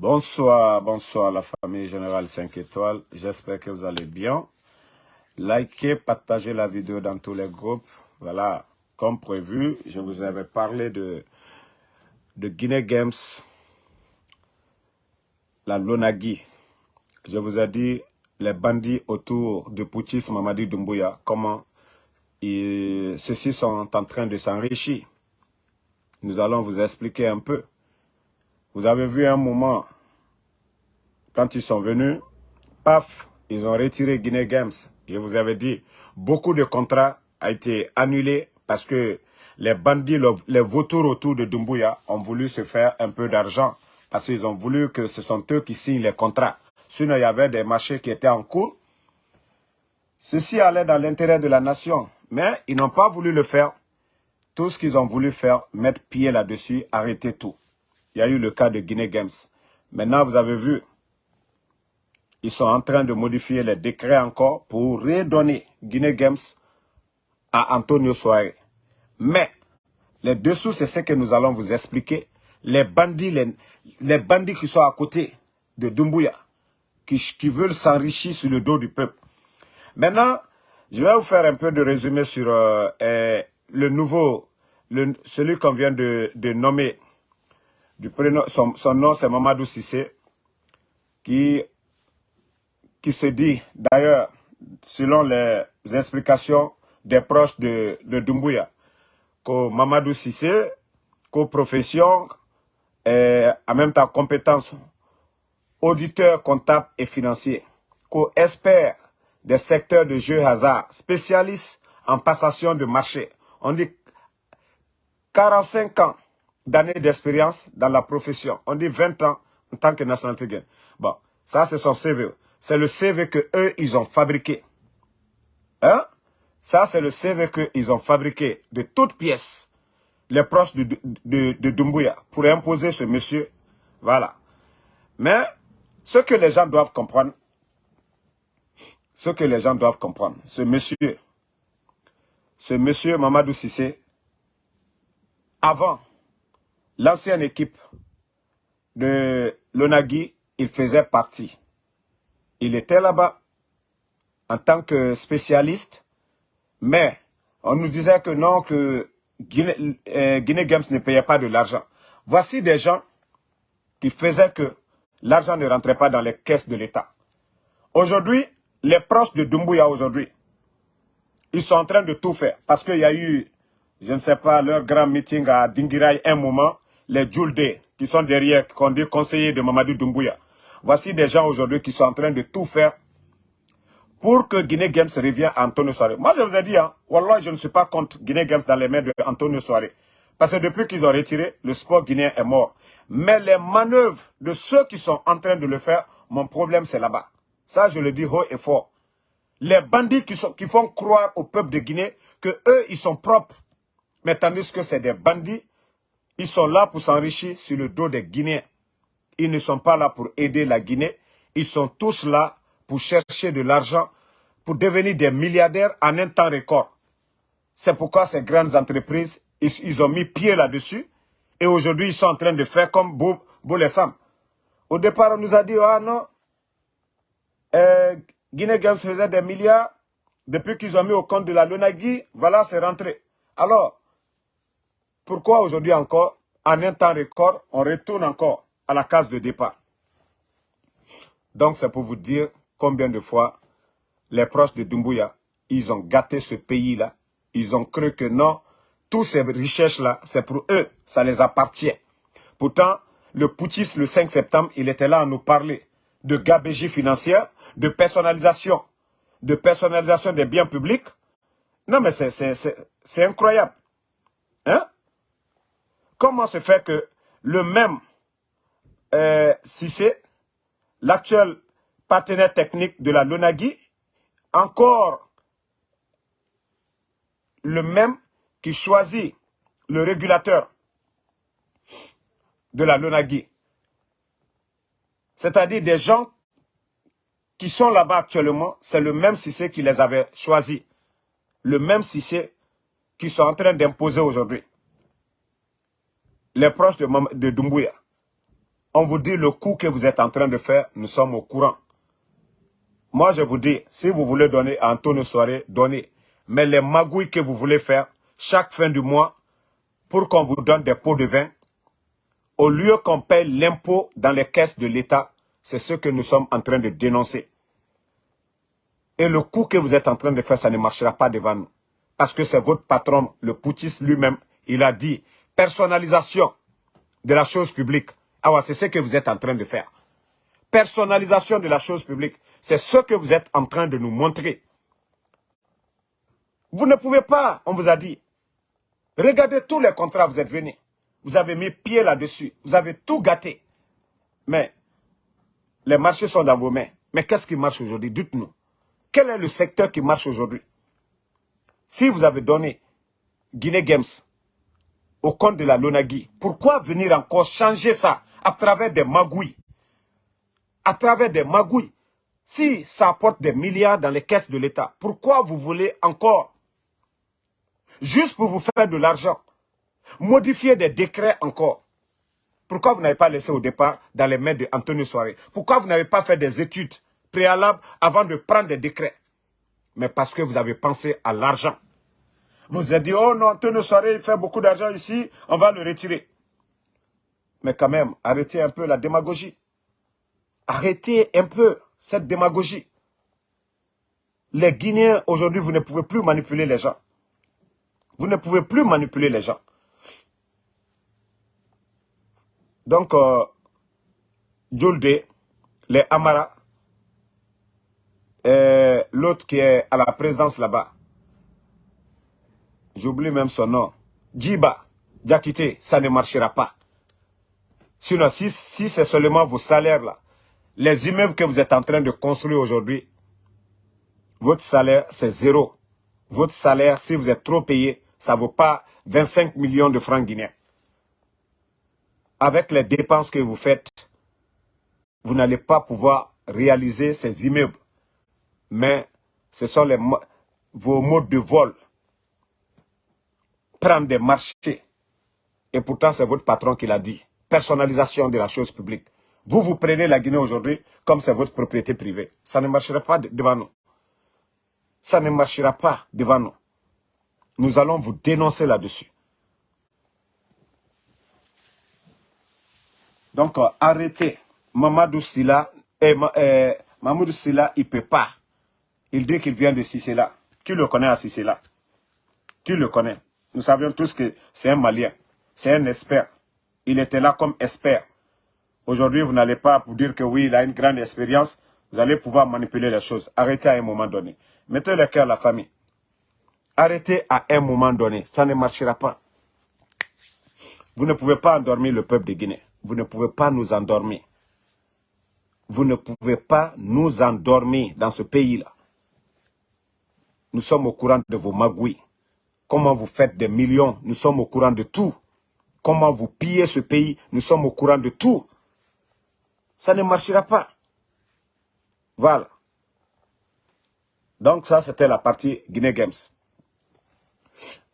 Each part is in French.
Bonsoir, bonsoir la famille Générale 5 étoiles. J'espère que vous allez bien. Likez, partagez la vidéo dans tous les groupes. Voilà, comme prévu, je vous avais parlé de, de Guinée Games, la Lonagui. Je vous ai dit les bandits autour de Poutis Mamadi Doumbouya, comment ceux-ci sont en train de s'enrichir. Nous allons vous expliquer un peu. Vous avez vu un moment, quand ils sont venus, paf, ils ont retiré Guinée Games. Je vous avais dit, beaucoup de contrats ont été annulés parce que les bandits, les vautours autour de Dumbuya ont voulu se faire un peu d'argent parce qu'ils ont voulu que ce sont eux qui signent les contrats. Sinon, il y avait des marchés qui étaient en cours. Ceci allait dans l'intérêt de la nation. Mais ils n'ont pas voulu le faire. Tout ce qu'ils ont voulu faire, mettre pied là-dessus, arrêter tout. Il y a eu le cas de Guinée Games. Maintenant, vous avez vu, ils sont en train de modifier les décrets encore pour redonner Guinée Games à Antonio Soares. Mais, les dessous, c'est ce que nous allons vous expliquer. Les bandits, les, bandits qui sont à côté de Dumbuya, qui, veulent s'enrichir sur le dos du peuple. Maintenant, je vais vous faire un peu de résumé sur euh, le nouveau, le, celui qu'on vient de, nommer. Son, nom, c'est Mamadou Sissé, qui, qui se dit, d'ailleurs, selon les explications des proches de, de Dumbuya, que Mamadou Sissé, que profession, et en même temps compétence, auditeur comptable et financier, qu'espère des secteurs de jeux hasard, spécialistes en passation de marché. On dit 45 ans d'années d'expérience dans la profession. On dit 20 ans en tant que nationalité. Bon, ça c'est son CV. C'est le CV que eux ils ont fabriqué. Hein? Ça c'est le CV qu'ils ont fabriqué de toutes pièces. Les proches de, de, de Dumbuya pour imposer ce monsieur. Voilà. Mais ce que les gens doivent comprendre, ce que les gens doivent comprendre. Ce monsieur, ce monsieur Mamadou Sissé, avant l'ancienne équipe de l'Onagui, il faisait partie. Il était là-bas en tant que spécialiste, mais on nous disait que non, que Guinée, euh, Guinée Games ne payait pas de l'argent. Voici des gens qui faisaient que l'argent ne rentrait pas dans les caisses de l'État. Aujourd'hui, les proches de Dumbuya aujourd'hui, ils sont en train de tout faire. Parce qu'il y a eu, je ne sais pas, leur grand meeting à Dingirai un moment, les Djulde, qui sont derrière, qu'on dit conseillers de Mamadou Dumbuya. Voici des gens aujourd'hui qui sont en train de tout faire pour que Guinée Games revienne à Antonio Soare. Moi, je vous ai dit, hein, Wallah, je ne suis pas contre Guinée Games dans les mains d'Antonio Soare. Parce que depuis qu'ils ont retiré, le sport guinéen est mort. Mais les manœuvres de ceux qui sont en train de le faire, mon problème, c'est là-bas. Ça, je le dis haut et fort. Les bandits qui, sont, font croire au peuple de Guinée que eux, ils sont propres. Mais tandis que c'est des bandits, ils sont là pour s'enrichir sur le dos des Guinéens. Ils ne sont pas là pour aider la Guinée. Ils sont tous là pour chercher de l'argent, pour devenir des milliardaires en un temps record. C'est pourquoi ces grandes entreprises, ils, ont mis pied là-dessus. Et aujourd'hui, ils sont en train de faire comme Boulessam. Au départ, on nous a dit, ah non, euh, Guinée Games faisait des milliards. Depuis qu'ils ont mis au compte de la Lunagui, voilà, c'est rentré. Alors, pourquoi aujourd'hui encore, en un temps record, on retourne encore à la case de départ? Donc, c'est pour vous dire combien de fois les proches de Dumbuya, ils ont gâté ce pays-là. Ils ont cru que non, toutes ces richesses-là, c'est pour eux, ça les appartient. Pourtant, le putschiste, le 5 septembre, il était là à nous parler de gabégie financière, de personnalisation, de personnalisation des biens publics. Non, mais c'est incroyable. Hein? Comment se fait que le même euh, l'actuel partenaire technique de la LONAGI, encore le même qui choisit le régulateur de la LONAGI, c'est-à-dire des gens qui sont là-bas actuellement, c'est le même Cissé qui les avait choisis. Le même Cissé qui sont en train d'imposer aujourd'hui. Les proches de, Dumbuya. On vous dit le coup que vous êtes en train de faire, nous sommes au courant. Moi, je vous dis, si vous voulez donner à Antonio Soirée, donnez. Mais les magouilles que vous voulez faire, chaque fin du mois, pour qu'on vous donne des pots de vin, au lieu qu'on paye l'impôt dans les caisses de l'État, c'est ce que nous sommes en train de dénoncer. Et le coup que vous êtes en train de faire, ça ne marchera pas devant nous. Parce que c'est votre patron, le poutiste lui-même, il a dit personnalisation de la chose publique. Ah ouais, c'est ce que vous êtes en train de faire. Personnalisation de la chose publique. C'est ce que vous êtes en train de nous montrer. Vous ne pouvez pas, on vous a dit. Regardez tous les contrats, vous êtes venus. Vous avez mis pied là-dessus. Vous avez tout gâté. Mais les marchés sont dans vos mains. Mais qu'est-ce qui marche aujourd'hui? Dites-nous. Quel est le secteur qui marche aujourd'hui? Si vous avez donné Guinée Games au compte de la Lonagui, pourquoi venir encore changer ça à travers des magouilles? À travers des magouilles. Si ça apporte des milliards dans les caisses de l'État, pourquoi vous voulez encore, juste pour vous faire de l'argent, modifier des décrets encore? Pourquoi vous n'avez pas laissé au départ dans les mains d'Antonio Soare? Pourquoi vous n'avez pas fait des études préalables avant de prendre des décrets? Mais parce que vous avez pensé à l'argent. Vous avez dit, oh non, Antonio Soare, il fait beaucoup d'argent ici, on va le retirer. Mais quand même, arrêtez un peu la démagogie. Arrêtez un peu cette démagogie. Les Guinéens, aujourd'hui, vous ne pouvez plus manipuler les gens. Vous ne pouvez plus manipuler les gens. Donc, euh, les Amara, l'autre qui est à la présidence là-bas, j'oublie même son nom, Djiba, Diakité, ça ne marchera pas. Sinon, si, si c'est seulement vos salaires là, les immeubles que vous êtes en train de construire aujourd'hui, votre salaire, c'est zéro. Votre salaire, si vous êtes trop payé, ça ne vaut pas 25 millions de francs guinéens. Avec les dépenses que vous faites, vous n'allez pas pouvoir réaliser ces immeubles. Mais ce sont les, vos modes de vol. Prendre des marchés. Et pourtant, c'est votre patron qui l'a dit. Personnalisation de la chose publique. Vous, vous prenez la Guinée aujourd'hui comme c'est votre propriété privée. Ça ne marchera pas devant nous. Ça ne marchera pas devant nous. Nous allons vous dénoncer là-dessus. Donc, euh, arrêtez. Mamadou Silla, eh, eh, Mamadou Silla, il ne peut pas. Il dit qu'il vient de Sicela. Qui le connaît à Sicela Qui le connaît Nous savions tous que c'est un Malien. C'est un expert. Il était là comme expert. Aujourd'hui, vous n'allez pas vous dire que oui, il a une grande expérience. Vous allez pouvoir manipuler les choses. Arrêtez à un moment donné. Mettez le cœur à la famille. Arrêtez à un moment donné. Ça ne marchera pas. Vous ne pouvez pas endormir le peuple de Guinée. Vous ne pouvez pas nous endormir. Vous ne pouvez pas nous endormir dans ce pays-là. Nous sommes au courant de vos magouilles. Comment vous faites des millions, nous sommes au courant de tout. Comment vous pillez ce pays, nous sommes au courant de tout ça ne marchera pas. Voilà. Donc ça, c'était la partie Guinée Games.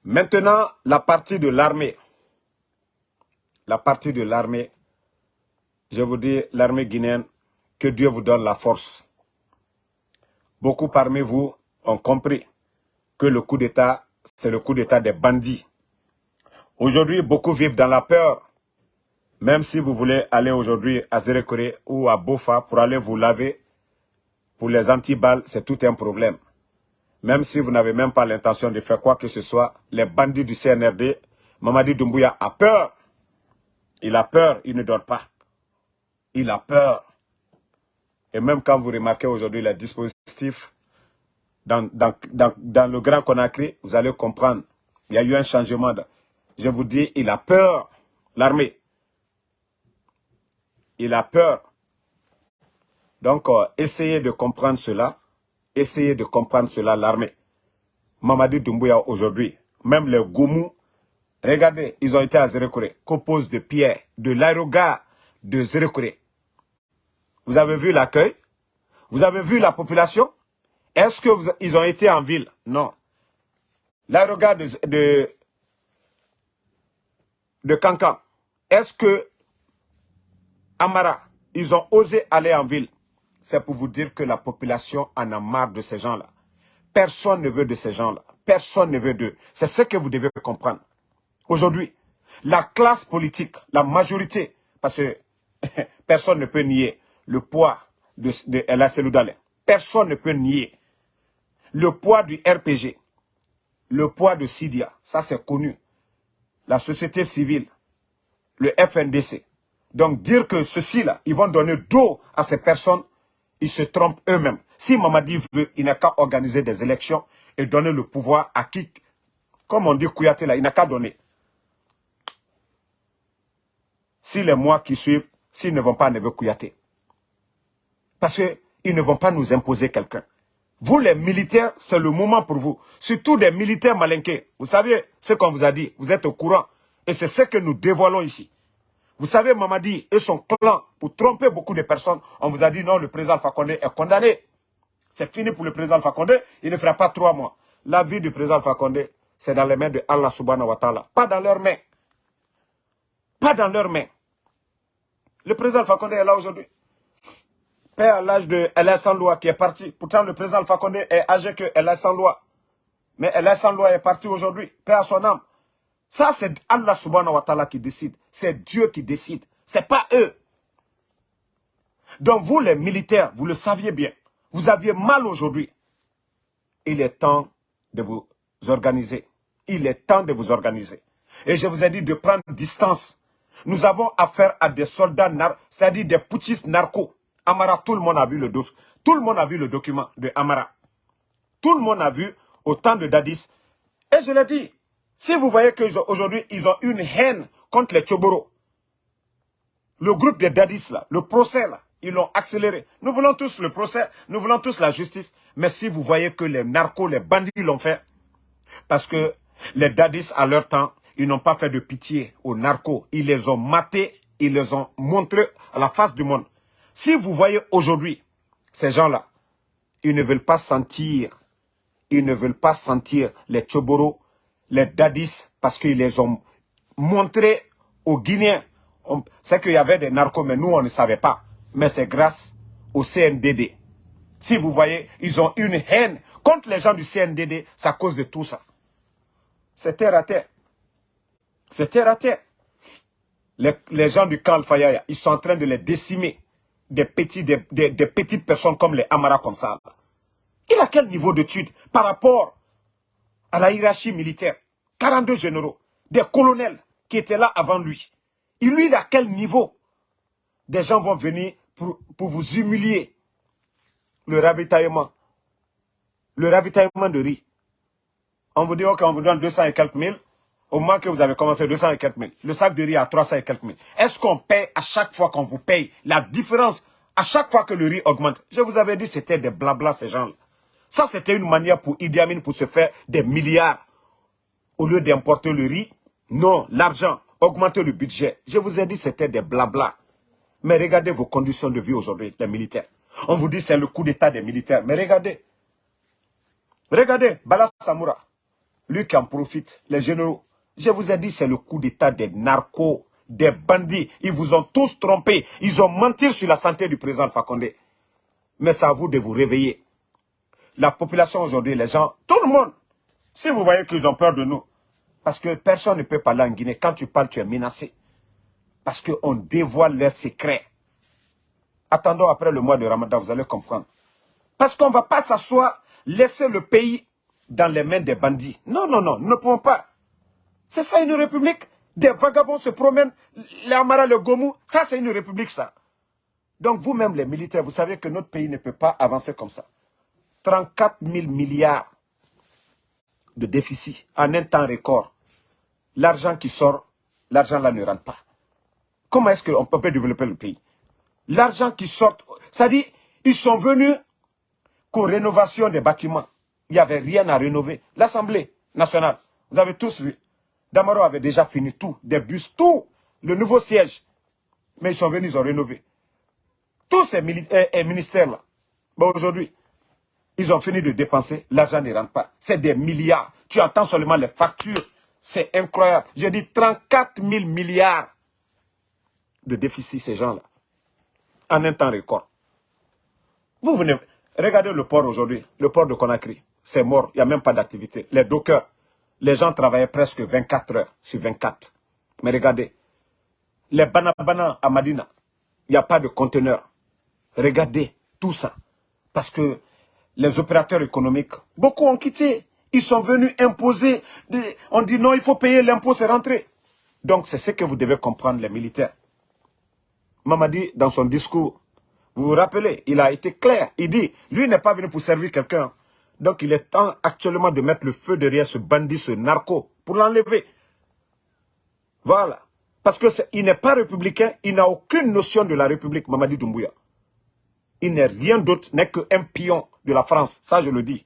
Maintenant, la partie de l'armée. La partie de l'armée. Je vous dis, l'armée guinéenne, que Dieu vous donne la force. Beaucoup parmi vous ont compris que le coup d'État, c'est le coup d'État des bandits. Aujourd'hui, beaucoup vivent dans la peur même si vous voulez aller aujourd'hui à Zérekore ou à Bofa pour aller vous laver, pour les antiballes, c'est tout un problème. Même si vous n'avez même pas l'intention de faire quoi que ce soit, les bandits du CNRD, Mamadi Doumbouya a peur. Il a peur, il ne dort pas. Il a peur. Et même quand vous remarquez aujourd'hui les dispositifs dans, le Grand Conakry, vous allez comprendre. Il y a eu un changement. je vous dis, il a peur, l'armée il a peur. Donc, euh, essayez de comprendre cela. Essayez de comprendre cela, l'armée. Mamadi Doumbouya aujourd'hui, même les Goumou, regardez, ils ont été à Zérekore, compose de pierre, de l'aérogare de Zérekore. Vous avez vu l'accueil? Vous avez vu la population? Est-ce qu'ils ont été en ville? Non. L'aérogare de, de, de Cancan, est-ce que Amara, ils ont osé aller en ville? C'est pour vous dire que la population en a marre de ces gens-là. Personne ne veut de ces gens-là. Personne ne veut d'eux. C'est ce que vous devez comprendre. Aujourd'hui, la classe politique, la majorité, parce que personne ne peut nier le poids de, de Ella Personne ne peut nier le poids du RPG, le poids de Sidia. Ça, c'est connu. La société civile, le FNDC. Donc, dire que ceux-ci-là, ils vont donner dos à ces personnes, ils se trompent eux-mêmes. Si Mamadi veut, il n'a qu'à organiser des élections et donner le pouvoir à qui, comme on dit Kouyaté là, il n'a qu'à donner. Si les mois qui suivent, s'ils ne vont pas à Neve Kouyaté. Parce qu'ils ne vont pas nous imposer quelqu'un. Vous, les militaires, c'est le moment pour vous. Surtout des militaires malinqués. Vous savez ce qu'on vous a dit. Vous êtes au courant. Et c'est ce que nous dévoilons ici. Vous savez, Mamadi et son clan, pour tromper beaucoup de personnes, on vous a dit non, le président Fakonde est condamné. C'est fini pour le président Fakonde, il ne fera pas trois mois. La vie du président Fakonde, c'est dans les mains de Allah subhanahu wa ta'ala. Pas dans leurs mains. Pas dans leurs mains. Le président Fakonde est là aujourd'hui. Père à l'âge de LS sans loi qui est parti. Pourtant, le président Fakonde est âgé que LS sans loi. Mais LS sans loi est parti aujourd'hui. Père à son âme. Ça, c'est Allah subhanahu wa ta'ala qui décide. C'est Dieu qui décide. C'est pas eux. Donc vous, les militaires, vous le saviez bien. Vous aviez mal aujourd'hui. Il est temps de vous organiser. Il est temps de vous organiser. Et je vous ai dit de prendre distance. Nous avons affaire à des soldats, c'est-à-dire des putschistes narcos. Amara, tout le monde a vu le dossier. Tout le monde a vu le document de Amara. Tout le monde a vu au temps de Dadis. Et je l'ai dit, si vous voyez qu'aujourd'hui, ils ont une haine contre les Tchoboro, le groupe des Dadis, là, le procès, là, ils l'ont accéléré. Nous voulons tous le procès, nous voulons tous la justice. Mais si vous voyez que les narcos, les bandits l'ont fait, parce que les dadis, à leur temps, ils n'ont pas fait de pitié aux narcos. Ils les ont matés, ils les ont montrés à la face du monde. Si vous voyez aujourd'hui, ces gens-là, ils ne veulent pas sentir, ils ne veulent pas sentir les Tchoboro, les dadis, parce qu'ils les ont montrés aux Guinéens. C'est qu'il y avait des narcos, mais nous, on ne savait pas mais c'est grâce au CNDD. Si vous voyez, ils ont une haine contre les gens du CNDD, c'est à cause de tout ça. C'est terre à terre. C'est terre à terre. Les, gens du camp Al-Fayaya, ils sont en train de les décimer. Des, petits, des, petites personnes comme les Amara comme ça. Il a quel niveau d'étude par rapport à la hiérarchie militaire? 42 généraux, des colonels qui étaient là avant lui. Il lui, il a quel niveau? Des gens vont venir pour, vous humilier. Le ravitaillement. Le ravitaillement de riz. On vous dit, ok, on vous donne 200 et quelques mille. Au moment que vous avez commencé 200 et quelques mille. Le sac de riz à 300 et quelques mille. Est-ce qu'on paye à chaque fois qu'on vous paye la différence? À chaque fois que le riz augmente Je vous avais dit, c'était des blabla ces gens-là. Ça, c'était une manière pour Idi Amin pour se faire des milliards. Au lieu d'importer le riz, non, l'argent, augmenter le budget. Je vous ai dit, c'était des blabla. Mais regardez vos conditions de vie aujourd'hui, les militaires. On vous dit c'est le coup d'état des militaires. Mais regardez. Regardez, Bala Samoura. Lui qui en profite, les généraux. Je vous ai dit c'est le coup d'état des narcos, des bandits. Ils vous ont tous trompés. Ils ont menti sur la santé du président Fakonde. Mais c'est à vous de vous réveiller. La population aujourd'hui, les gens, tout le monde, si vous voyez qu'ils ont peur de nous, parce que personne ne peut parler en Guinée. Quand tu parles, tu es menacé. Parce qu'on dévoile leurs secrets. Attendons après le mois de Ramadan, vous allez comprendre. Parce qu'on ne va pas s'asseoir, laisser le pays dans les mains des bandits. Non, non, non, nous ne pouvons pas. C'est ça une république? Des vagabonds se promènent, les Amara, le Gomu, ça c'est une république ça. Donc vous-même les militaires, vous savez que notre pays ne peut pas avancer comme ça. 34 000 milliards de déficit en un temps record. L'argent qui sort, l'argent là ne rentre pas. Comment est-ce qu'on peut développer le pays? L'argent qui sort, ça dit, ils sont venus qu'aux rénovation des bâtiments. Il n'y avait rien à rénover. L'Assemblée nationale, vous avez tous vu. Damaro avait déjà fini tout, des bus, tout, le nouveau siège. Mais ils sont venus, ils ont rénové. Tous ces eh, eh, ministères-là, aujourd'hui, ils ont fini de dépenser, l'argent ne rentre pas. C'est des milliards. Tu entends seulement les factures. C'est incroyable. J'ai dit 34 000 milliards de déficit, ces gens-là. en un temps record. Vous venez, regardez le port aujourd'hui, le port de Conakry, c'est mort, il n'y a même pas d'activité. Les dockers, les gens travaillaient presque 24 heures sur 24. Mais regardez, les banabana à Madina, il n'y a pas de conteneur. Regardez tout ça. Parce que les opérateurs économiques, beaucoup ont quitté. Ils sont venus imposer. On dit non, il faut payer l'impôt, c'est rentré. Donc c'est ce que vous devez comprendre, les militaires. Mamadi, dans son discours, vous vous rappelez, il a été clair. Il dit, lui n'est pas venu pour servir quelqu'un. Donc il est temps actuellement de mettre le feu derrière ce bandit, ce narco, pour l'enlever. Voilà. Parce qu'il n'est pas républicain, il n'a aucune notion de la République, Mamadi Doumbouya. Il n'est rien d'autre, n'est qu'un pion de la France, ça je le dis.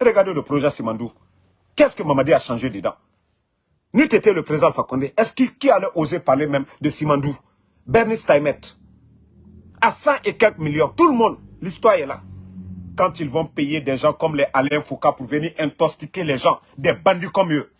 Regardez le projet Simandou. Qu'est-ce que Mamadi a changé dedans? N'eût été le président Fakonde, est-ce qui, allait oser parler même de Simandou? Bernie Steinmet, à 100 et quelques millions, tout le monde, l'histoire est là. Quand ils vont payer des gens comme les Alain Foucault pour venir intoxiquer les gens, des bandits comme eux.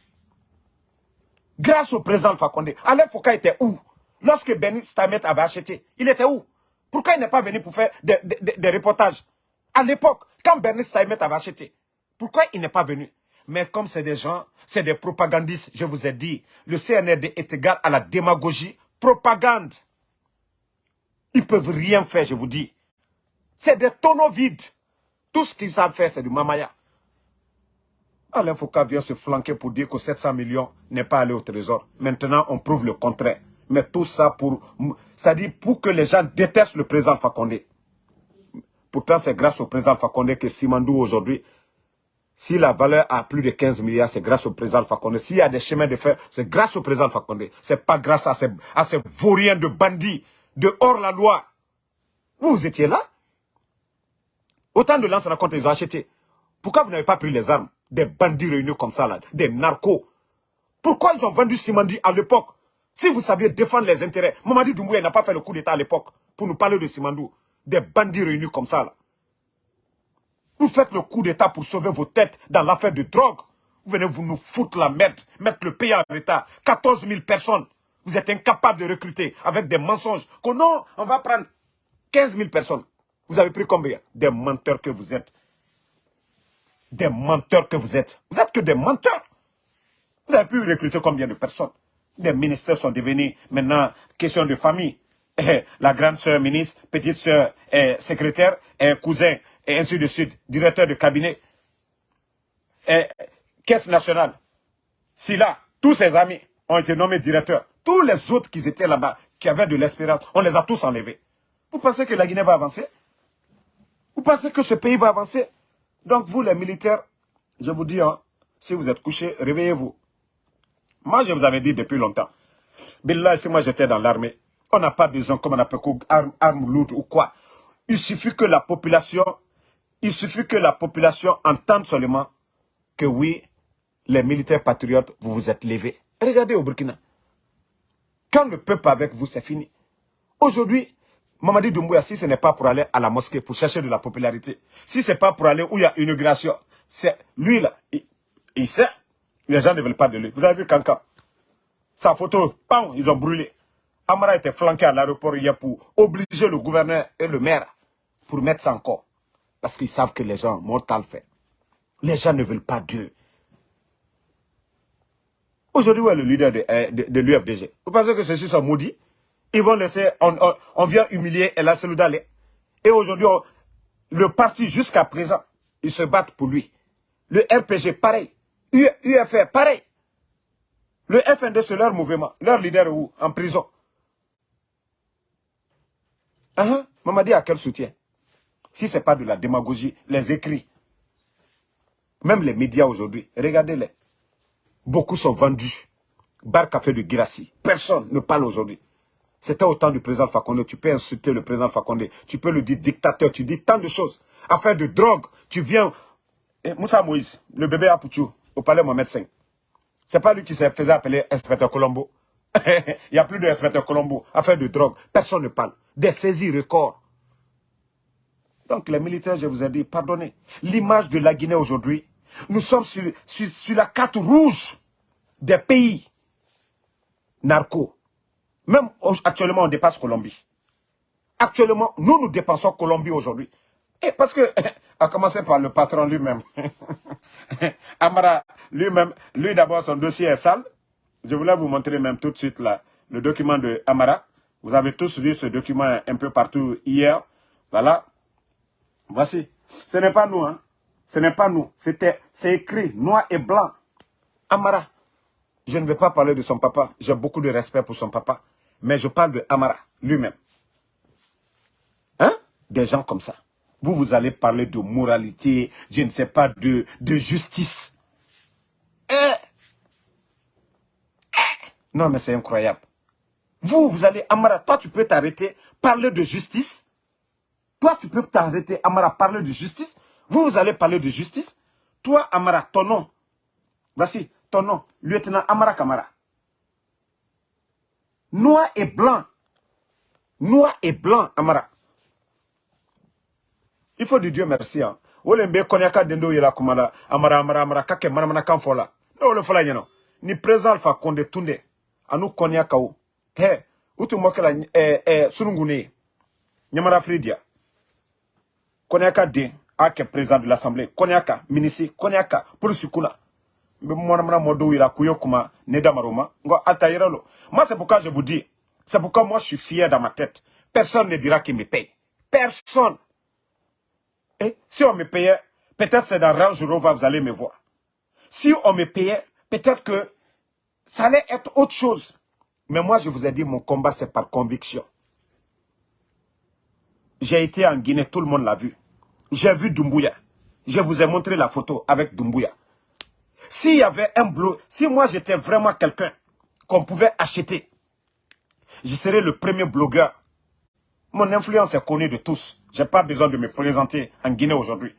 Grâce au président Fakonde, Alain Foucault était où? Lorsque Bernie Steinmet avait acheté, il était où? Pourquoi il n'est pas venu pour faire des, reportages? À l'époque, quand Bernie Steinmet avait acheté, pourquoi il n'est pas venu? Mais comme c'est des gens, c'est des propagandistes, je vous ai dit, le CNRD est égal à la démagogie, propagande. Ils ne peuvent rien faire, je vous dis. C'est des tonneaux vides. Tout ce qu'ils savent faire, c'est du mamaya. Alain Foucault vient se flanquer pour dire que 700 millions n'est pas allé au trésor. Maintenant, on prouve le contraire. Mais tout ça pour... C'est-à-dire pour que les gens détestent le président Fakonde. Pourtant, c'est grâce au président Fakonde que Simandou aujourd'hui si la valeur a plus de 15 milliards, c'est grâce au président Fakonde. S'il y a des chemins de fer, c'est grâce au président Fakonde. C'est pas grâce à ces, à ces vauriens de bandits, de hors-la-loi. Vous, étiez là? Autant de lance compte ils ont acheté. Pourquoi vous n'avez pas pris les armes? Des bandits réunis comme ça, là, des narcos. Pourquoi ils ont vendu Simandi à l'époque? Si vous saviez défendre les intérêts, Mamadi Doumbouya n'a pas fait le coup d'État à l'époque pour nous parler de Simandou. Des bandits réunis comme ça. Vous faites le coup d'État pour sauver vos têtes dans l'affaire de drogue. Vous venez vous nous foutre la merde, mettre le pays en état. 14 000 personnes. Vous êtes incapable de recruter avec des mensonges. Que non, on va prendre 15 000 personnes. Vous avez pris combien? Des menteurs que vous êtes. Des menteurs que vous êtes. Vous êtes que des menteurs. Vous avez pu recruter combien de personnes? Des ministères sont devenus maintenant question de famille. La grande sœur ministre, petite sœur secrétaire, cousin et ainsi de suite, directeur de cabinet, et caisse nationale. Si là, tous ses amis ont été nommés directeurs, tous les autres qui étaient là-bas, qui avaient de l'espérance, on les a tous enlevés. Vous pensez que la Guinée va avancer? Vous pensez que ce pays va avancer? Donc vous, les militaires, je vous dis, hein, si vous êtes couchés, réveillez-vous. Moi, je vous avais dit depuis longtemps. Billah, si moi j'étais dans l'armée, on n'a pas besoin, comme on appelle, armes arme lourde ou quoi. Il suffit que la population il suffit que la population entende seulement que oui, les militaires patriotes, vous vous êtes levés. Regardez au Burkina. Quand le peuple avec vous, c'est fini. Aujourd'hui, Mamadi Doumbouya, si ce n'est pas pour aller à la mosquée, pour chercher de la popularité, si ce n'est pas pour aller où il y a inauguration, c'est lui là, il, sait, les gens ne veulent pas de lui. Vous avez vu Kanka? Sa photo, pam, ils ont brûlé. Amara était flanqué à l'aéroport hier pour obliger le gouverneur et le maire pour mettre ça encore. Parce qu'ils savent que les gens, mortal fait. Les gens ne veulent pas Dieu. Aujourd'hui, où est le leader de, euh, de, l'UFDG Vous pensez que ceux-ci sont maudits? Ils vont laisser, on, vient humilier El Seloudalé. Et aujourd'hui, le parti jusqu'à présent, ils se battent pour lui. Le RPG, pareil. UFR, pareil. Le FND, c'est leur mouvement. Leur leader où En prison. Uh -huh. Mamadi a quel soutien? Si ce n'est pas de la démagogie, les écrits. Même les médias aujourd'hui, regardez-les. Beaucoup sont vendus. Bar Café de Girassi. Personne ne parle aujourd'hui. C'était au temps du président Fakonde. Tu peux insulter le président Fakonde. Tu peux le dire dictateur. Tu dis tant de choses. Affaire de drogue. Tu viens... Et Moussa Moïse, le bébé Apouchou, au palais Mohamed V. C'est pas lui qui se faisait appeler inspecteur Colombo. Il n'y a plus d'inspecteur Colombo. Affaire de drogue. Personne ne parle. Des saisies records. Donc les militaires, je vous ai dit, pardonnez. L'image de la Guinée aujourd'hui, nous sommes sur, la carte rouge des pays narcos. Même actuellement, on dépasse Colombie. Actuellement, nous, nous dépensons Colombie aujourd'hui. Et parce que, à commencer par le patron lui-même. Amara, lui-même, lui, d'abord, son dossier est sale. Je voulais vous montrer même tout de suite là, le document de Amara. Vous avez tous vu ce document un peu partout hier. Voilà. Voici. Ce n'est pas nous, hein. Ce n'est pas nous. C'était, c'est écrit noir et blanc. Amara. Je ne vais pas parler de son papa. J'ai beaucoup de respect pour son papa. Mais je parle de Amara, lui-même. Hein? Des gens comme ça. Vous, vous allez parler de moralité, je ne sais pas, de, justice. Eh? Eh? Non, mais c'est incroyable. Vous, vous allez, Amara, toi, tu peux t'arrêter, parler de justice. Toi, tu peux t'arrêter, Amara, parler de justice. Vous, vous allez parler de justice. Toi, Amara, ton nom. Voici, ton nom, lieutenant Amara Kamara. Noir et blanc. Noir et blanc, Amara. Il faut dire Dieu merci. Hein. Olembe konyaka dendo yela kumala amara amara amara kake manamana kanfola. No le fola nyano. Ni président Alpha Konde Tunde. Anu konyaka ou. He, utu mokela eh, eh, sunungune. Nyamara Fridia. Konyaka de, ake président de l'Assemblée. Konyaka, ministre, konyaka, Moi c'est pourquoi je vous dis. C'est pourquoi moi je suis fier dans ma tête. Personne ne dira qu'il me paye. Personne. Si on me payait, peut-être c'est dans Range Rover, vous allez me voir. Si on me payait, peut-être que ça allait être autre chose. Mais moi, je vous ai dit, mon combat, c'est par conviction. J'ai été en Guinée, tout le monde l'a vu. J'ai vu Doumbouya. Je vous ai montré la photo avec Doumbouya. S'il y avait un bleu, si moi j'étais vraiment quelqu'un qu'on pouvait acheter, je serais le premier blogueur mon influence est connue de tous. Je n'ai pas besoin de me présenter en Guinée aujourd'hui.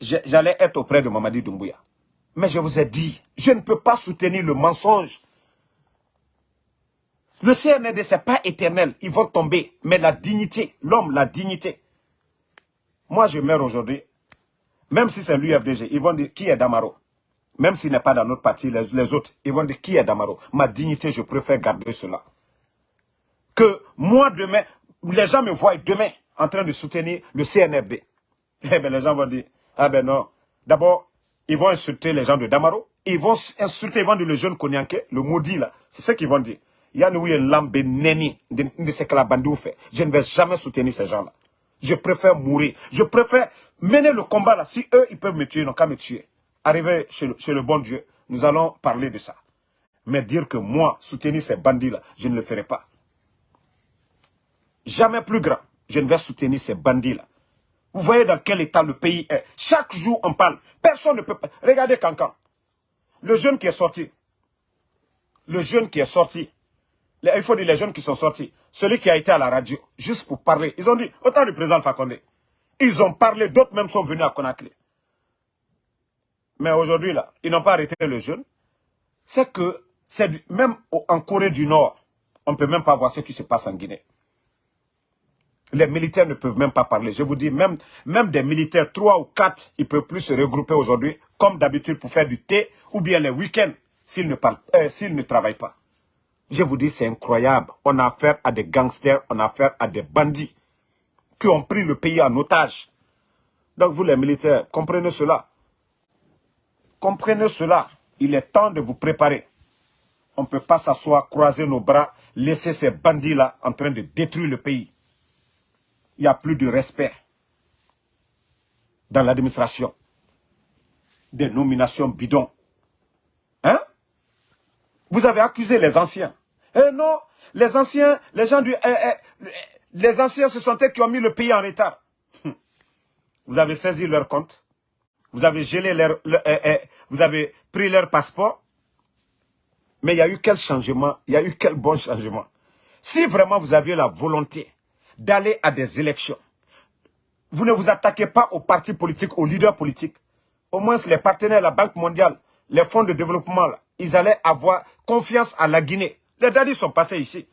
J'allais être auprès de Mamadi Doumbouya. Mais je vous ai dit, je ne peux pas soutenir le mensonge. Le CNRD, ce n'est pas éternel. Ils vont tomber. Mais la dignité, l'homme, la dignité. Moi, je meurs aujourd'hui. Même si c'est l'UFDG, ils vont dire qui est Damaro? Même s'il n'est pas dans notre parti, les, autres, ils vont dire qui est Damaro? Ma dignité, je préfère garder cela que moi demain, les gens me voient demain en train de soutenir le CNRD. Eh bien, les gens vont dire, ah ben non. D'abord, ils vont insulter les gens de Damaro. Ils vont insulter, ils vont dire le jeune Konyanke, le maudit là. C'est ce qu'ils vont dire. Il y a une lambe neni de ce que la bandit fait. Je ne vais jamais soutenir ces gens-là. Je préfère mourir. Je préfère mener le combat là. Si eux, ils peuvent me tuer, ils n'ont qu'à me tuer. Arriver chez le bon Dieu, nous allons parler de ça. Mais dire que moi, soutenir ces bandits-là, je ne le ferai pas jamais plus grand. Je ne vais soutenir ces bandits-là. Vous voyez dans quel état le pays est. Chaque jour, on parle. Personne ne peut. Regardez Cancan. Le jeune qui est sorti. Le jeune qui est sorti. Il faut dire les jeunes qui sont sortis. Celui qui a été à la radio, juste pour parler. Ils ont dit, autant du président Fakonde. Ils ont parlé, d'autres même sont venus à Conakry. Mais aujourd'hui, là, ils n'ont pas arrêté le jeune. C'est que, c'est même en Corée du Nord, on ne peut même pas voir ce qui se passe en Guinée. Les militaires ne peuvent même pas parler. Je vous dis, même, même des militaires, trois ou quatre, ils ne peuvent plus se regrouper aujourd'hui, comme d'habitude, pour faire du thé, ou bien les week-ends, s'ils ne, euh, ne travaillent pas. Je vous dis, c'est incroyable. On a affaire à des gangsters, on a affaire à des bandits qui ont pris le pays en otage. Donc vous, les militaires, comprenez cela. Comprenez cela. Il est temps de vous préparer. On ne peut pas s'asseoir, croiser nos bras, laisser ces bandits-là en train de détruire le pays il n'y a plus de respect dans l'administration. Des nominations bidons. Hein? Vous avez accusé les anciens. Eh non, les anciens, les gens du... Eh, eh, les anciens, ce sont eux qui ont mis le pays en retard. Vous avez saisi leur compte. Vous avez gelé leur... Eh, vous avez pris leur passeport. Mais il y a eu quel changement? Il y a eu quel bon changement? Si vraiment vous aviez la volonté d'aller à des élections. Vous ne vous attaquez pas aux partis politiques, aux leaders politiques. Au moins, les partenaires, la Banque mondiale, les fonds de développement, ils allaient avoir confiance à la Guinée. Les dadis sont passés ici.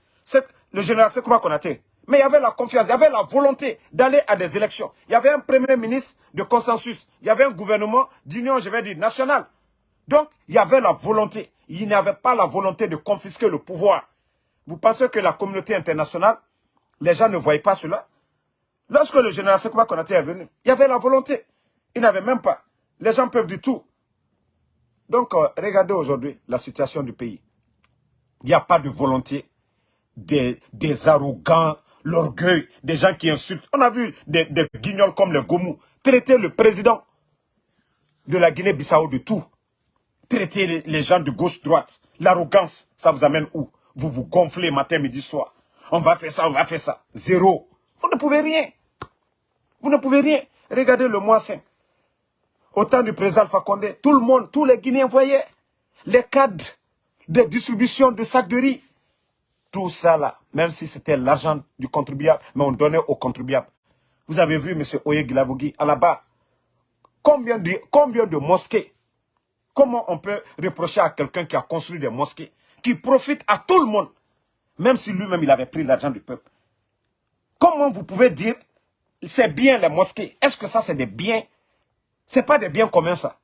Le général Sekouba Konaté. Mais il y avait la confiance, il y avait la volonté d'aller à des élections. Il y avait un premier ministre de consensus. Il y avait un gouvernement d'union, je vais dire, nationale. Donc, il y avait la volonté. Il n'y avait pas la volonté de confisquer le pouvoir. Vous pensez que la communauté internationale Les gens ne voyaient pas cela? Lorsque le général Sekouba Konaté est venu, il y avait la volonté. Il n'avait même pas. Les gens peuvent du tout. Donc, euh, regardez aujourd'hui la situation du pays. Il n'y a pas de volonté. Des, des arrogants, l'orgueil, des gens qui insultent. On a vu des, guignols comme le Gomu traiter le président de la Guinée-Bissau de tout. Traiter les gens de gauche-droite. L'arrogance, ça vous amène où? Vous vous gonflez matin, midi, soir. On va faire ça, on va faire ça. Zéro. Vous ne pouvez rien. Vous ne pouvez rien. Regardez le mois 5. Au temps du président Alpha tout le monde, tous les Guinéens voyaient les cadres de distribution de sacs de riz. Tout ça là, même si c'était l'argent du contribuable, mais on donnait aux contribuables. Vous avez vu M. Oye Gilavogui à la bas combien de, combien de mosquées? Comment on peut reprocher à quelqu'un qui a construit des mosquées, qui profite à tout le monde, même si lui-même il avait pris l'argent du peuple? Comment vous pouvez dire c'est bien les mosquées? Est-ce que ça c'est des biens? C'est pas des biens communs ça.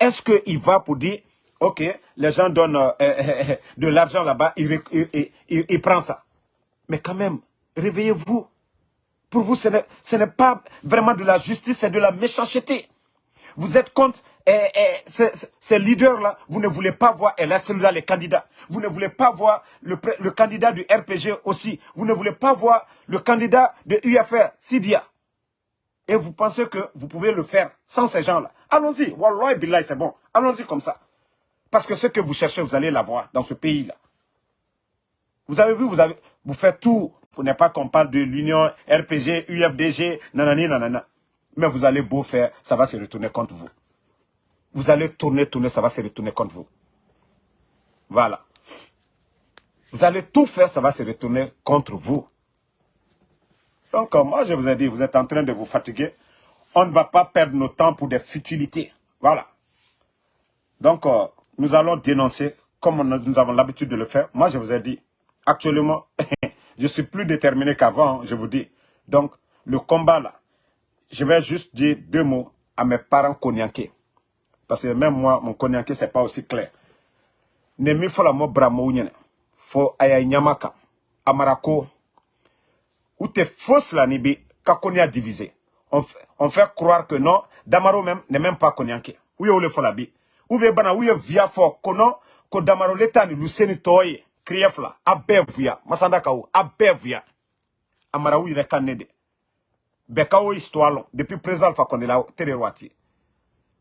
Est-ce qu'il va pour dire, ok, les gens donnent euh, euh, euh, de l'argent là-bas, il, il, prend ça. Mais quand même, réveillez-vous. Pour vous, ce n'est pas vraiment de la justice, c'est de la méchanceté. Vous êtes contre eh, eh, ces, leaders-là, vous ne voulez pas voir, et là, là les candidats. Vous ne voulez pas voir le, le, candidat du RPG aussi. Vous ne voulez pas voir le candidat de UFR, Sidia. Et vous pensez que vous pouvez le faire sans ces gens-là. Allons-y. Wallah Billah, c'est bon. Allons-y comme ça. Parce que ce que vous cherchez, vous allez l'avoir dans ce pays-là. Vous avez vu, vous, avez, vous faites tout. Pour ne pas qu'on parle de l'Union, RPG, UFDG, nanani, nanana. Mais vous allez beau faire, ça va se retourner contre vous. Vous allez tourner, tourner, ça va se retourner contre vous. Voilà. Vous allez tout faire, ça va se retourner contre vous. Donc, euh, moi, je vous ai dit, vous êtes en train de vous fatiguer. On ne va pas perdre nos temps pour des futilités. Voilà. Donc, euh, nous allons dénoncer, comme nous avons l'habitude de le faire. Moi, je vous ai dit, actuellement, je suis plus déterminé qu'avant, je vous dis. Donc, le combat là, je vais juste dire deux mots à mes parents cognaqués. Parce que même moi, mon cognaqué, ce n'est pas aussi clair. Nemi fola mo bramo nyene. Fo aya nyamaka. Amarako. Ou te fausse la nibi, ka konya divisé. On, fait, croire que non, Damaro même n'est même pas cognaqué. Ou ye le fola bi. Ou be bana, ou ye via fo, kono, ko Damaro l'état ni luseni toye. Krief la, abe via. Masanda ka ou, abe via. Amara ou yire kanede. Beka o histoire depuis présent Alpha Condé la tere wati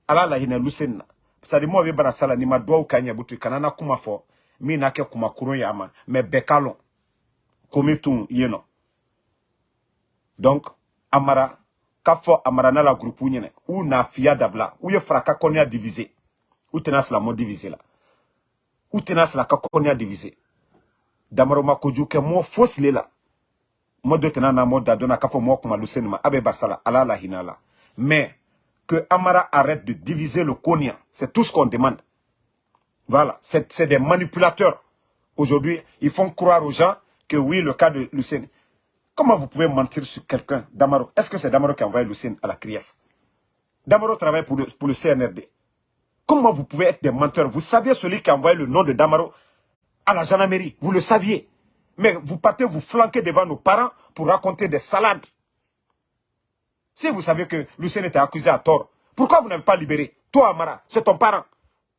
ala la hina lusenna sadi mo be bara sala ni ma duwaw kanya butu. Kanana kuma fo. Mi na ke kuma kurun ya ma me bekalo komitun yeno donc amara kafo amara na la groupe nyene ou na fiya dabla. Ou ye fraka konya divisé ou tenas la mo divisé la ou tenas la ka konya divisé damaro ma ke mo fosle la mo do tena na mo da dona kafo mo kuma lusenma abe basala ala la mais que Amara arrête de diviser le Konya. C'est tout ce qu'on demande. Voilà, c'est des manipulateurs. Aujourd'hui, ils font croire aux gens que oui, le cas de Lucien. Comment vous pouvez mentir sur quelqu'un, Damaro? Est-ce que c'est Damaro qui a envoyé Lucien à la CRIEF Damaro travaille pour le, pour le CNRD. Comment vous pouvez être des menteurs? Vous saviez celui qui a envoyé le nom de Damaro à la gendarmerie. Vous le saviez. Mais vous partez vous flanquer devant nos parents pour raconter des salades. Si vous savez que Lucien était accusé à tort, pourquoi vous n'avez pas libéré? Toi, Amara, c'est ton parent,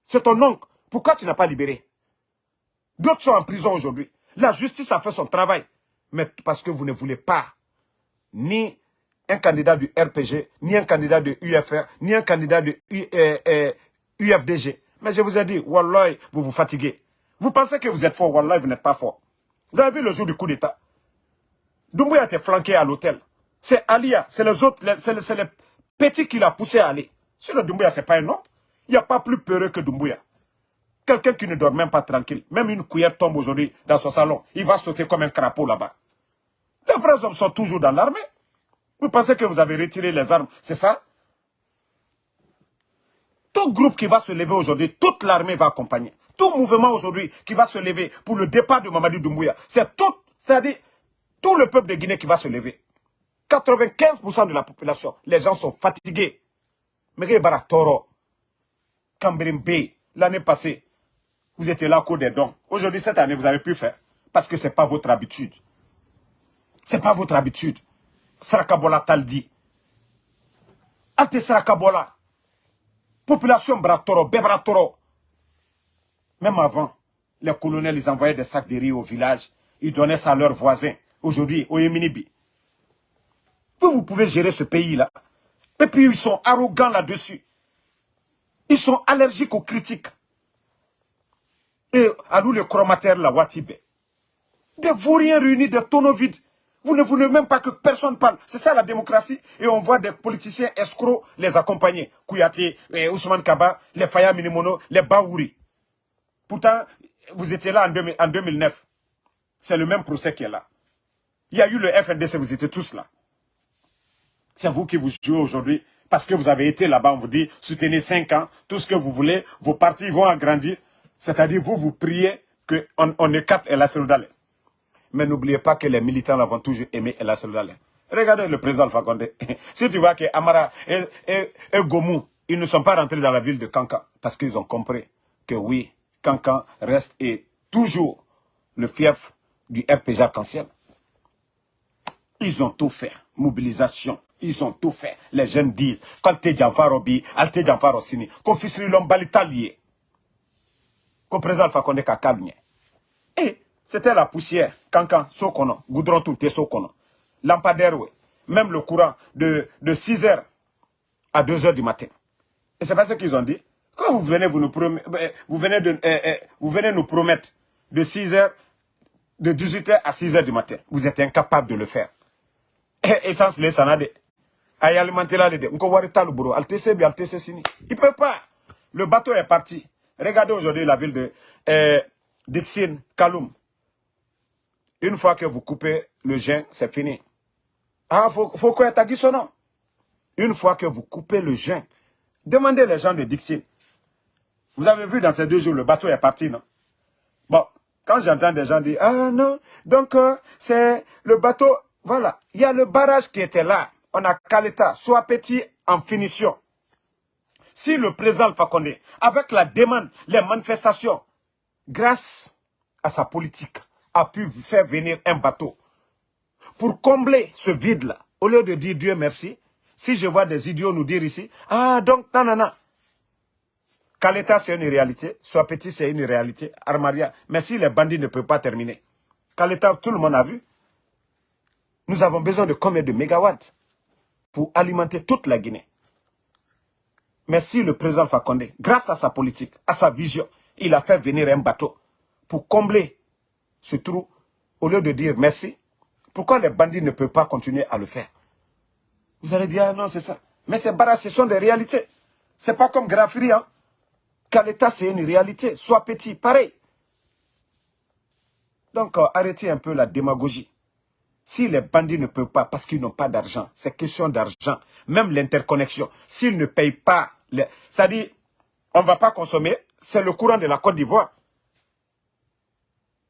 c'est ton oncle. Pourquoi tu n'as pas libéré? D'autres sont en prison aujourd'hui. La justice a fait son travail. Mais parce que vous ne voulez pas ni un candidat du RPG, ni un candidat de UFR, ni un candidat de euh, Mais je vous ai dit, Wallah, vous vous fatiguez. Vous pensez que vous êtes fort, Wallah, vous n'êtes pas fort. Vous avez vu le jour du coup d'État? Doumbouya été flanqué à l'hôtel. C'est Alia, c'est les autres, c'est les, petits qui l'a poussé à aller. Sur le Doumbouya, ce n'est pas un homme. Il n'y a pas plus peureux que Doumbouya. Quelqu'un qui ne dort même pas tranquille. Même une cuillère tombe aujourd'hui dans son salon. Il va sauter comme un crapaud là-bas. Les vrais hommes sont toujours dans l'armée. Vous pensez que vous avez retiré les armes, c'est ça? Tout groupe qui va se lever aujourd'hui, toute l'armée va accompagner. Tout mouvement aujourd'hui qui va se lever pour le départ de Mamadou Doumbouya, c'est tout, c'est-à-dire tout le peuple de Guinée qui va se lever. 95% de la population, les gens sont fatigués. Mais Toro, l'année passée, vous étiez là au cours des dons. Aujourd'hui, cette année, vous avez pu faire. Parce que ce n'est pas votre habitude. Ce n'est pas votre habitude. Sarakabola Taldi. Ante Sarakabola. Population Bratoro, Bebratoro. Même avant, les colonels, ils envoyaient des sacs de riz au village. Ils donnaient ça à leurs voisins. Aujourd'hui, au Yéminibi. Vous, vous pouvez gérer ce pays-là. Et puis, ils sont arrogants là-dessus. Ils sont allergiques aux critiques. Et à nous, les chromatères, la Watibé. Des vauriens réunis, des tonneaux vides. Vous ne voulez même pas que personne parle. C'est ça la démocratie. Et on voit des politiciens escrocs les accompagner. Kouyaté, eh, Ousmane Kaba, les Faya Minimono, les Baouri. Pourtant, vous étiez là en, 2009. C'est le même procès qui est là. Il y a eu le FNDC, vous étiez tous là. C'est vous qui vous jouez aujourd'hui. Parce que vous avez été là-bas, on vous dit, soutenez 5 ans, tout ce que vous voulez, vos partis vont agrandir. C'est-à-dire, vous, vous priez qu'on on écarte El Asseloudalé. Mais n'oubliez pas que les militants l'ont toujours aimé El Asseloudalé. Regardez le président Alpha Condé. si tu vois que Amara et, et, Gomou, ils ne sont pas rentrés dans la ville de Kankan parce qu'ils ont compris que oui, Kankan reste et toujours le fief du RPG arc-en-ciel. Ils ont tout fait. Mobilisation. Ils ont tout fait. Les jeunes disent, quand tu es Farobi, Alte Sini, qu'on fils l'homme qu'on présente Fakonde Kakabnye. Et c'était la poussière, Kankan, Sokono, Goudron Tunte Sokono. Lampadaire, même le courant de, de 6h à 2h du matin. Et c'est pas ce qu'ils ont dit. Quand vous venez, vous nous, eh, vous venez, de, eh, eh, vous venez nous promettre de 6h, de 18h à 6h du matin, vous êtes incapable de le faire. Essence les sanade. Aïe alimenter là, il ne peut pas. Le bateau est parti. Regardez aujourd'hui la ville de euh, Dixine, Kaloum. Une fois que vous coupez le gen, c'est fini. Ah, faut, faut quoi nom. Une fois que vous coupez le gen, demandez les gens de Dixine. Vous avez vu dans ces deux jours, le bateau est parti, non? Bon, quand j'entends des gens dire, ah non, donc euh, c'est le bateau, voilà. Il y a le barrage qui était là. On a Kaleta, soit petit en finition. Si le président Fakonde, avec la demande, les manifestations, grâce à sa politique, a pu faire venir un bateau pour combler ce vide-là, au lieu de dire Dieu merci, si je vois des idiots nous dire ici, ah donc, nanana, Kaleta c'est une réalité, soit petit c'est une réalité, Armaria, mais si les bandits ne peuvent pas terminer, Kaleta, tout le monde a vu, nous avons besoin de combien de mégawatts pour alimenter toute la Guinée? Mais si le président Fakonde, grâce à sa politique, à sa vision, il a fait venir un bateau pour combler ce trou, au lieu de dire merci, pourquoi les bandits ne peuvent pas continuer à le faire? Vous allez dire, ah non, c'est ça. Mais ces barrages, ce sont des réalités. C'est pas comme Grafiri, hein. l'État, c'est une réalité. Soit petit, pareil. Donc, euh, arrêtez un peu la démagogie. Si les bandits ne peuvent pas, parce qu'ils n'ont pas d'argent, c'est question d'argent. Même l'interconnexion, s'ils ne payent pas, dit, on ne va pas consommer, c'est le courant de la Côte d'Ivoire.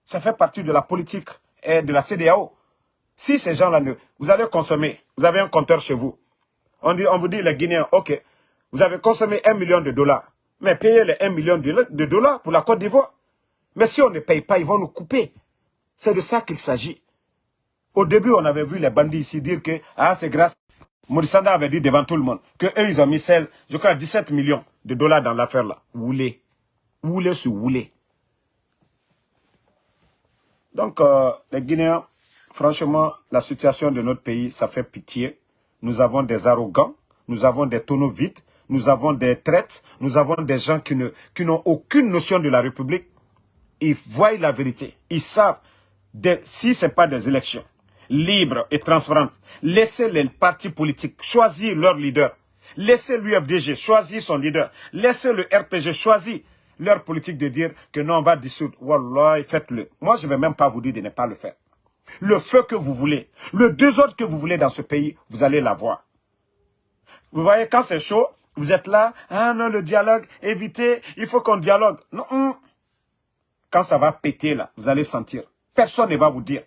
Ça fait partie de la politique et de la CDAO. Si ces gens-là. Vous allez consommer, vous avez un compteur chez vous. On, dit, on vous dit, les Guinéens, ok, vous avez consommé un million de dollars, mais payez les 1 million de dollars pour la Côte d'Ivoire. Mais si on ne paye pas, ils vont nous couper. C'est de ça qu'il s'agit. Au début, on avait vu les bandits ici dire que ah, c'est grâce. Morissanda avait dit devant tout le monde que eux, ils ont mis 16, je crois 17 millions de dollars dans l'affaire là. Woulé. Woulé sur woulé. Donc, euh, les Guinéens, franchement, la situation de notre pays, ça fait pitié. Nous avons des arrogants, nous avons des tonneaux vides, nous avons des traites, nous avons des gens qui n'ont aucune notion de la République. Ils voient la vérité. Ils savent, si ce n'est pas des élections, libre et transparente. Laissez les partis politiques choisir leur leader. Laissez l'UFDG choisir son leader. Laissez le RPG choisir leur politique de dire que non, on va dissoudre. Wallah, faites-le. Moi, je ne vais même pas vous dire de ne pas le faire. Le feu que vous voulez, le désordre que vous voulez dans ce pays, vous allez l'avoir. Vous voyez, quand c'est chaud, vous êtes là, ah non, le dialogue, évitez, il faut qu'on dialogue. Non, hum. quand ça va péter là, vous allez sentir. Personne ne va vous dire.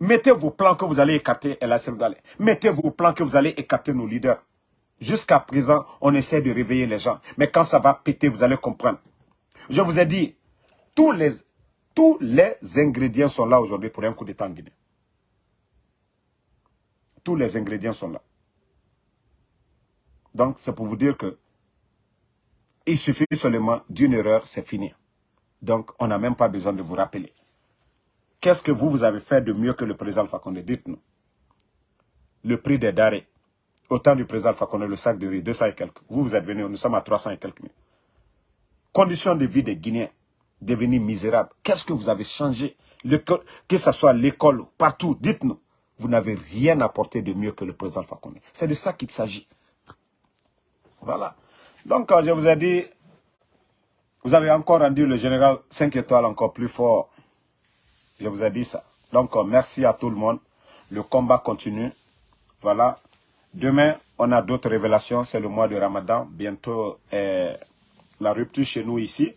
Mettez vos plans que vous allez écarter El Mettez vos plans que vous allez écarter nos leaders. Jusqu'à présent, on essaie de réveiller les gens. Mais quand ça va péter, vous allez comprendre. Je vous ai dit, tous les, ingrédients sont là aujourd'hui pour un coup d'état en Guinée. Tous les ingrédients sont là. Donc, c'est pour vous dire que il suffit seulement d'une erreur, c'est fini. Donc, on n'a même pas besoin de vous rappeler. Qu'est-ce que vous, vous avez fait de mieux que le président Fakonde? Dites-nous. Le prix des darés. Autant du président Fakonde, le sac de riz, 200 et quelques. Vous, vous êtes venus, nous sommes à 300 et quelques mille. Conditions de vie des Guinéens devenus misérables. Qu'est-ce que vous avez changé? Que ce soit l'école, partout, dites-nous. Vous n'avez rien apporté de mieux que le président Fakonde. C'est de ça qu'il s'agit. Voilà. Donc, je vous ai dit, vous avez encore rendu le général 5 étoiles encore plus fort. Je vous ai dit ça. Donc, merci à tout le monde. Le combat continue. Voilà. Demain, on a d'autres révélations. C'est le mois de Ramadan. Bientôt, la rupture chez nous ici.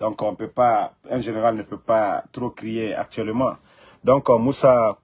Donc, on peut pas, un général ne peut pas trop crier actuellement. Donc, Moussa...